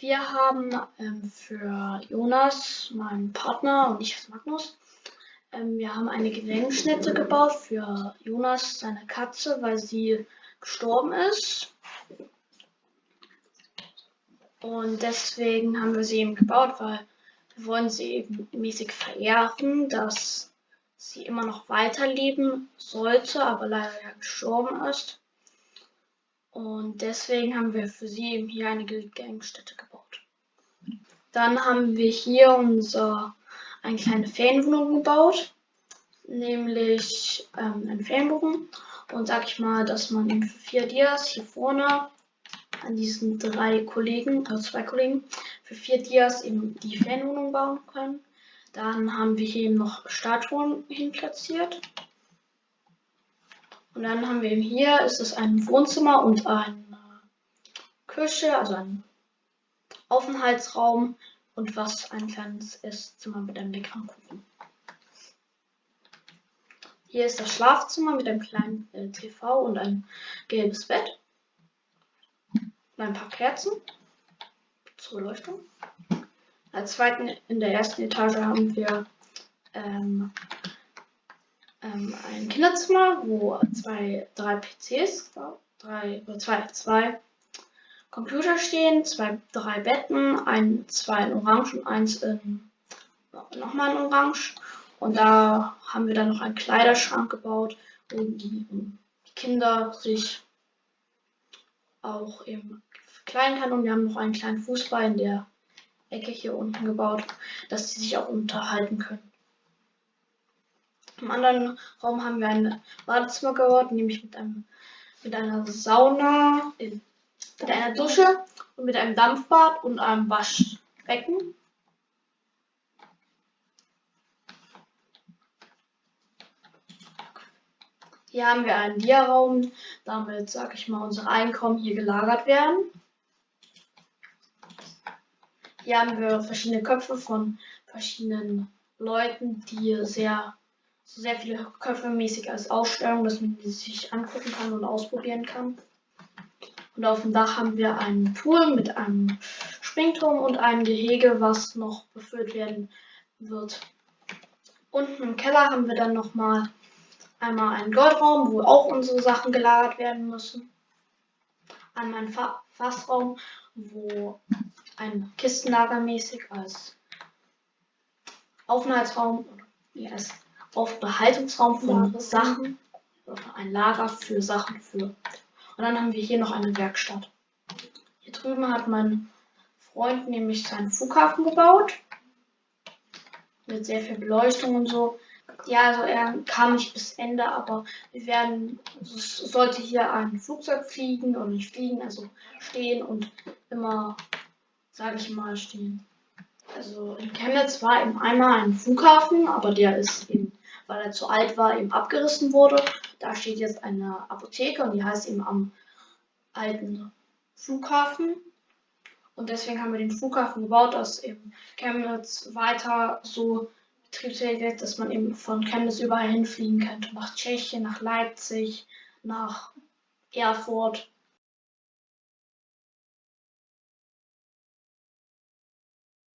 Wir haben ähm, für Jonas, meinen Partner und ich als Magnus, ähm, wir haben eine Gedenkstätte gebaut für Jonas, seine Katze, weil sie gestorben ist. Und deswegen haben wir sie eben gebaut, weil wir wollen sie eben mäßig verehren, dass sie immer noch weiterleben sollte, aber leider ja gestorben ist. Und deswegen haben wir für sie eben hier eine Gedenkstätte gebaut. Dann haben wir hier unser, eine kleine Ferienwohnung gebaut, nämlich ähm, ein Ferienbogen. Und sag ich mal, dass man eben für vier Dias hier vorne an diesen drei Kollegen, also zwei Kollegen, für vier Dias eben die Ferienwohnung bauen können. Dann haben wir hier eben noch Statuen hin platziert. Und dann haben wir eben hier, ist es ein Wohnzimmer und eine Küche, also ein Aufenthaltsraum und was ein kleines Esszimmer mit einem leckeren Kuchen. Hier ist das Schlafzimmer mit einem kleinen äh, TV und ein gelbes Bett. Und ein paar Kerzen zur Beleuchtung. Als zweiten in der ersten Etage haben wir ähm, ähm, ein Kinderzimmer, wo zwei, drei PCs, drei, zwei, zwei Computer stehen, zwei, drei Betten, ein, zwei in Orange und eins in nochmal in Orange. Und da haben wir dann noch einen Kleiderschrank gebaut, wo die, die Kinder sich auch eben verkleiden kann. Und wir haben noch einen kleinen Fußball in der Ecke hier unten gebaut, dass sie sich auch unterhalten können. Im anderen Raum haben wir ein Badezimmer gebaut, nämlich mit einem mit einer Sauna, mit einer Dusche und mit einem Dampfbad und einem Waschbecken. Hier haben wir einen Dia-Raum, damit, sag ich mal, unsere Einkommen hier gelagert werden. Hier haben wir verschiedene Köpfe von verschiedenen Leuten, die sehr, sehr viele Köpfe mäßig als Ausstellung, dass man die sich angucken kann und ausprobieren kann. Und auf dem Dach haben wir einen Pool mit einem Springturm und einem Gehege, was noch befüllt werden wird. Unten im Keller haben wir dann nochmal einmal einen Goldraum, wo auch unsere Sachen gelagert werden müssen. Einmal einen Fassraum, wo ein Kistenlager mäßig als Aufenthaltsraum oder wie heißt Aufbehaltungsraum für Sachen oder ein Lager für Sachen für. Und dann haben wir hier noch eine Werkstatt. Hier drüben hat mein Freund nämlich seinen Flughafen gebaut. Mit sehr viel Beleuchtung und so. Ja, also er kam nicht bis Ende, aber wir werden, es sollte hier ein Flugzeug fliegen und nicht fliegen, also stehen und immer sage ich mal, stehen. Also in Chemnitz war eben einmal ein Flughafen, aber der ist eben, weil er zu alt war, eben abgerissen wurde. Da steht jetzt eine Apotheke und die heißt eben am alten Flughafen. Und deswegen haben wir den Flughafen gebaut, dass eben Chemnitz weiter so betriebsfähig ist, dass man eben von Chemnitz überall hinfliegen könnte. Nach Tschechien, nach Leipzig, nach Erfurt